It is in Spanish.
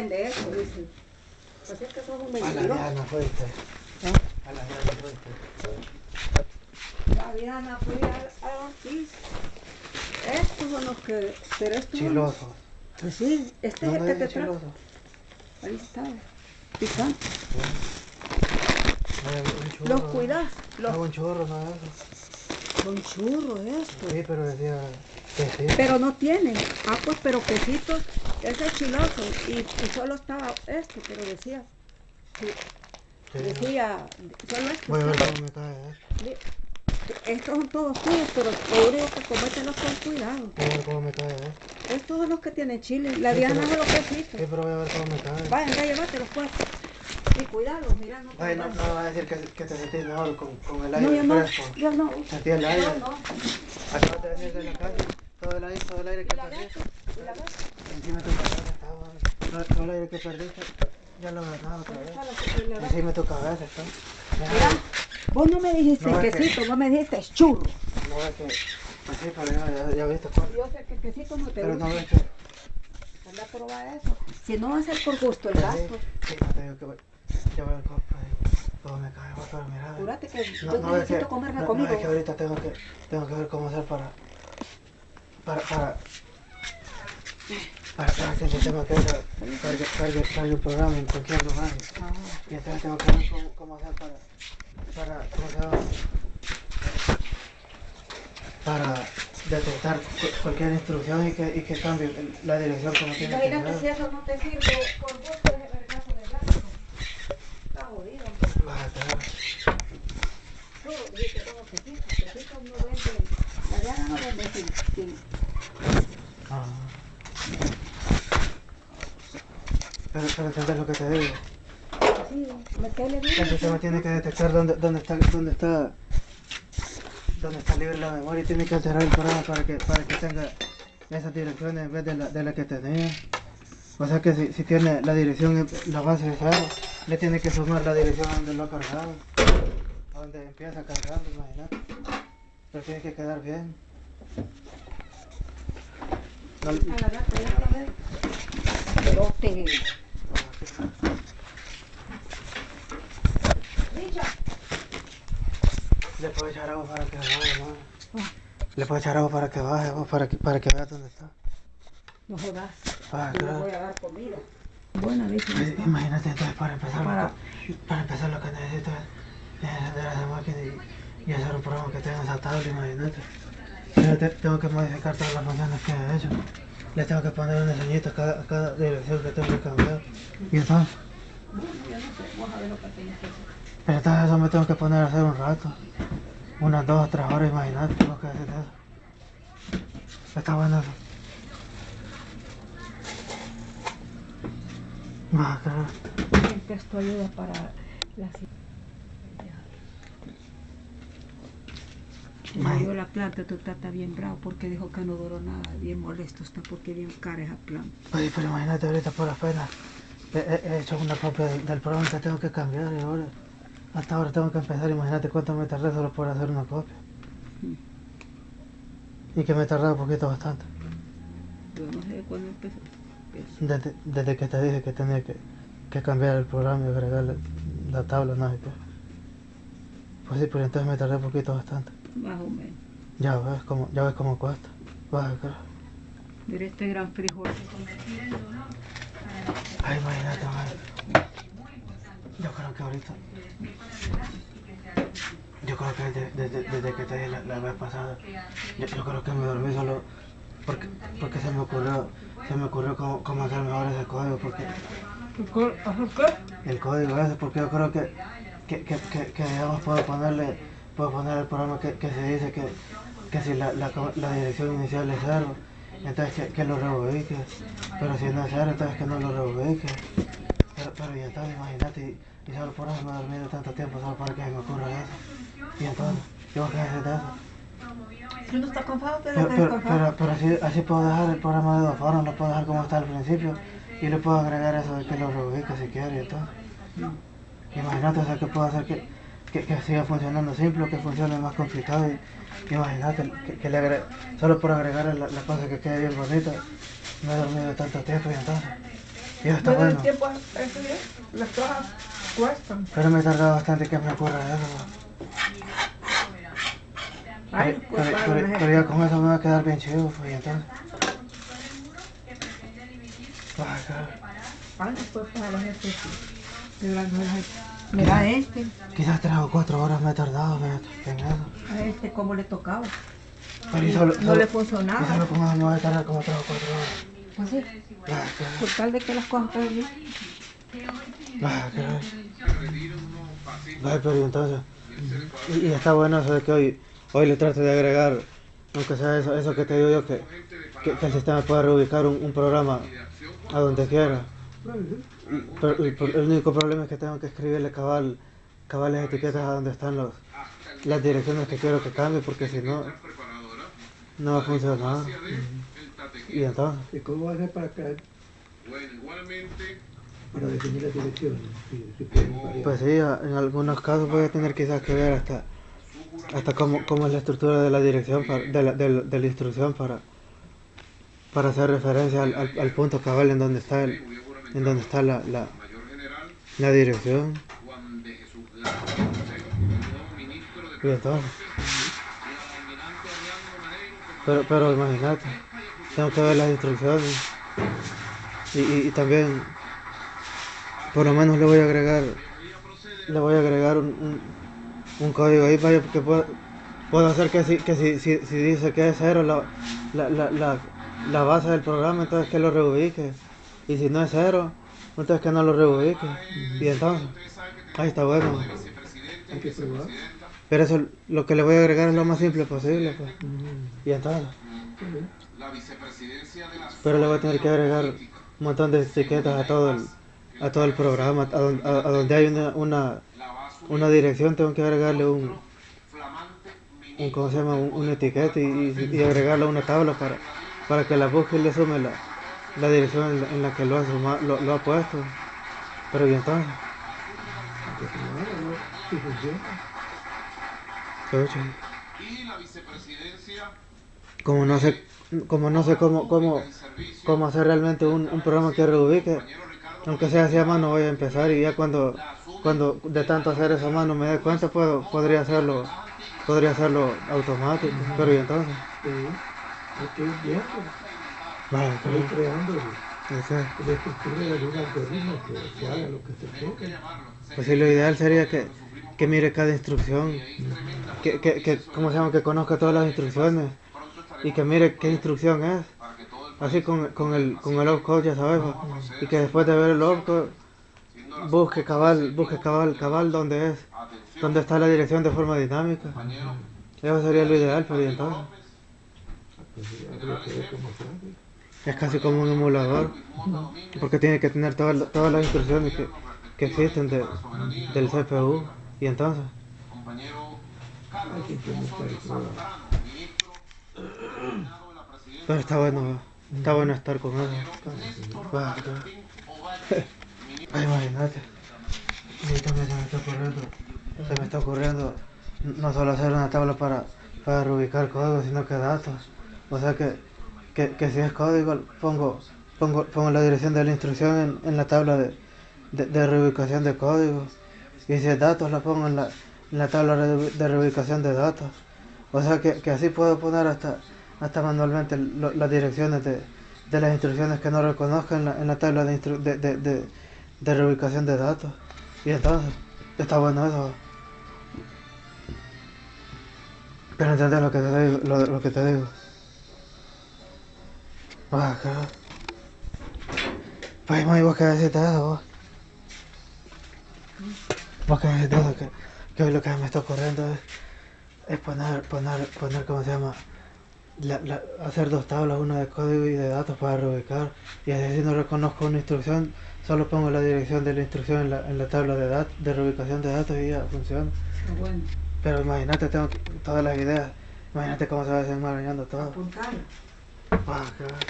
vende eso, dice. Pues es que son un A la mentiroso. Diana fuiste. ¿Eh? A la Diana fuiste. La Diana fui al, al Ortiz. Estos son los que... Pero estos son- Chiloso. Pues sí, este es el ¿Dónde que te dice trajo. chiloso? Ahí está. Picante. Un churro. Los cuidas. No, Los... un churro, no es eso. Son churros estos. Sí, pero decía Pero no tienen. Ah, pues, pero quesitos. Ese es chiloso. Y, y solo estaba esto, pero decía. sí, Sí. Decía. Solo esto. Voy a ver cómo me cae, Estos son todos tuyos, pero lo único que comételos con cuidado. Voy a ver cómo me cae, ¿eh? Estos son los que tienen chile. La Sí, Diana pero- es los quesitos. Sí, pero voy a ver cómo me cae. Llévatelos pues. Y cuidado, mira, no te Ay, no, no vas a decir que, que te sentís mejor con, con el No, aire yo no, fresco. yo no. Sentí el aire. No, no. Acabas de venir de la calle. Todo el aire, todo el aire que ¿Y la perdiste. Encima tu cabeza estaba. Todo, todo el aire que perdiste. Ya lo agarraba otra vez. Va. Encima tu cabeza está. Mira, vos no me dijiste No, es que- quesito, vos me dijiste churro. No es que. Pues sí, pero ya, ya, viste cuál. Yo sé que el quesito no te Pero no gusta. ves que. Anda a probar eso. Si no va a ser por gusto el gasto, sí, no te digo que voy. Ya veo cómo, ay, cómo me cae, voy, pero mira. júrate que No, yo no es que, necesito comerme no, conmigo. no es que ahorita tengo que, tengo que ver cómo hacer para, para, para, para, para que el tema que el programa en cualquier lugar. Ajá. Y entonces tengo que ver cómo, cómo hacer para, para, ¿cómo se llama? Para detectar cu- cualquier instrucción y que, y que cambie la dirección como tiene que Imagínate si ser. eso no te sirve por gusto es el vergazo del gasto. Está jodido. Vas a tener- no. Ah. Pero, pero entendés lo que te digo. Sí. El sistema tiene que detectar dónde, dónde está, dónde está, dónde está libre la memoria y tiene que alterar el programa para que, para que tenga esas direcciones en vez de la, de la que tenía. O sea que si, si tiene la dirección, la base de cero, le tiene que sumar la dirección donde lo ha cargado, donde empieza cargando, imagínate. Pero tiene que quedar bien. No, la la Le puedo echar agua para que baje, ¿no? Le puedo echar agua para que baje, vos, para que, para que veas dónde está. no jodas. Ah, claro. voy a dar comida. Buena. Pues, Imagínate entonces para empezar, Para- lo que, para empezar lo que necesito es es encender esa máquina y, y hacer un programa que tenga esa tabla, imagínate. Tengo que modificar todas las funciones que he hecho. Le tengo que poner un diseñito a cada, cada dirección que tengo que cambiar. Y entonces, Bueno, yo no sé, vos a ver lo que tenés que hacer. pero entonces eso me tengo que poner a hacer un rato. Unas dos o tres horas, imagínate, tengo que hacer eso. Está bueno eso. Esto ayuda para la Se Ay. Murió la planta, tu tata está bien bravo porque dijo que no duró nada, bien molesto está porque bien cara esa planta. Oye, pero imagínate ahorita por apenas he, he- he hecho una copia del, del programa que tengo que cambiar y ahora hasta ahora tengo que empezar, imagínate cuánto me tardé solo por hacer una copia. Y que me tardé un poquito bastante. Yo no sé cuándo empezó. Desde, desde que te dije que tenía que, que cambiar el programa y agregarle la tabla, no. Pues sí, pero entonces me tardé un poquito bastante. Más o menos. Ya ves cómo, ya ves cómo cuesta. Vas a ver. Mira este gran frijol. Ay, imagínate, madre. Yo creo que ahorita. Yo creo que desde, desde- desde que te dije la, la vez pasada, yo, yo creo que me dormí solo porque, porque se me ocurrió, se me ocurrió cómo, cómo hacer mejor ese código, porque el código ese, porque yo creo que, que, que, que, que, digamos puedo ponerle, puedo poner el programa que, que se dice que, que si la, la, dirección inicial es cero, entonces que, que lo reubique, pero si no es cero, entonces que no lo reubique. Pero, pero y entonces imagínate, y, y solo por eso me he dormido tanto tiempo, solo para que me ocurra eso. Y entonces, ¿yo qué haces de eso? Está Pero, pero, pero, pero así, así puedo dejar el programa de dos formas, lo puedo dejar como está al principio y le puedo agregar eso de que lo reubique si quiere y entonces. Imagínate, o sea, que puedo hacer que, que, que siga funcionando simple que funcione más complicado y imagínate que, que le agre solo por agregar la, la cosa que quede bien bonita, me he dormido tanto tiempo y entonces. Y está Pero el bueno. tiempo eso las cosas cuestan. Pero me tardó bastante que me ocurra eso. Ay, Pero, pues pero- pero- pero ya con eso me va a quedar bien chido, pues, y entonces. Ay, cabrón. Ay, pues para los ejercicios. Mira este, Quizás tres o cuatro horas me he tardado en eso. a este cómo le tocaba. Pero y solo, no solo- le y funcionaba. solo con eso me voy a tardar como tres o cuatro horas. Pues sí, cabrón. por tal de que las cosas estén bien. Cabrón. Ay, pero y entonces. Y, y está bueno eso de que hoy, hoy le trato de agregar, aunque sea eso, eso que te digo yo, que, que, que el sistema pueda reubicar un, un programa a donde quiera. Pero el, el único problema es que tengo que escribirle cabal, cabales etiquetas a donde están los, las direcciones que quiero que cambie, porque si no, no va a funcionar. Y entonces, ¿Y cómo va a ser para, ca- para definir las direcciones? Pues sí, en algunos casos voy a tener quizás que ver hasta, hasta cómo, cómo es la estructura de la dirección, para- de, la, de la- de la instrucción para, para hacer referencia al, al- al punto cabal en donde está, el, en donde está la, la, la dirección. Y entonces, pero, pero imagínate, tengo que ver las instrucciones y, y, también, por lo menos le voy a agregar, le voy a agregar un, un, un código ahí para que pueda, puedo hacer que si, que si, si dice que es cero la, la, la, la, la base del programa, entonces que lo reubique. Y si no es cero, entonces que no lo reubique. Y entonces, ahí está bueno. Hay que probar. Pero eso, lo que le voy a agregar es lo más simple posible. Pues. Y entonces, pero le voy a tener que agregar un montón de etiquetas a todo el, a todo el programa. A, don- a- a donde hay una, una, una dirección, tengo que agregarle un, un ¿cómo se llama? Un, una etiqueta y, y, y agregarle una tabla para, para que la busque y le sume la, la dirección en la, en la que lo ha, lo, ha puesto. Pero y entonces, como no sé, como no sé cómo, cómo, cómo hacer realmente un, un programa que reubique, aunque sea así a mano voy a empezar y ya cuando, cuando de tanto hacer eso a mano me dé cuenta puedo, podría hacerlo, podría hacerlo automático, pero y entonces, vale, ir creando sé. la estructura de algún algoritmo que, que haga lo que se toque. Pues sí, lo ideal sería que, que mire cada instrucción, que, que, que, ¿cómo se llama? Que conozca todas las instrucciones y que mire qué instrucción es. Así con, con el, con el opcode, ya sabes, va. y que después de ver el opcode, busque cabal, busque cabal, cabal donde es, donde está la dirección de forma dinámica. Eso sería lo ideal, pero y es casi como un emulador, porque tiene que tener todas, todas las instrucciones que, que existen de, del CPU, y entonces, pero está bueno, está bueno estar con. Ay, imagínate. También se me está ocurriendo, se me está ocurriendo no solo hacer una tabla para, para reubicar código, sino que datos. O sea que, que, que si es código, pongo, pongo, pongo la dirección de la instrucción en, en la tabla de, de, de reubicación de código. Y si es datos, la pongo en la, en la tabla de, reubicación de datos. O sea que, que así puedo poner hasta, hasta manualmente las direcciones de, de las instrucciones que no reconozca en la, en la tabla de, de, de, reubicación de datos. Y entonces, está bueno eso. Pero entendés lo que te digo, lo, lo que te digo. Eso, vos. Vos qué decís de eso, que, que hoy lo que me está ocurriendo es, es poner, poner, poner, ¿cómo se llama? La, la- hacer dos tablas, una de código y de datos para reubicar. Y así si no reconozco una instrucción, solo pongo la dirección de la instrucción en la, en la tabla de, dat de reubicación de datos y ya funciona. Bueno, Pero imagínate, tengo que- todas las ideas. Imagínate cómo se va desenmarañando todo. Ah, qué-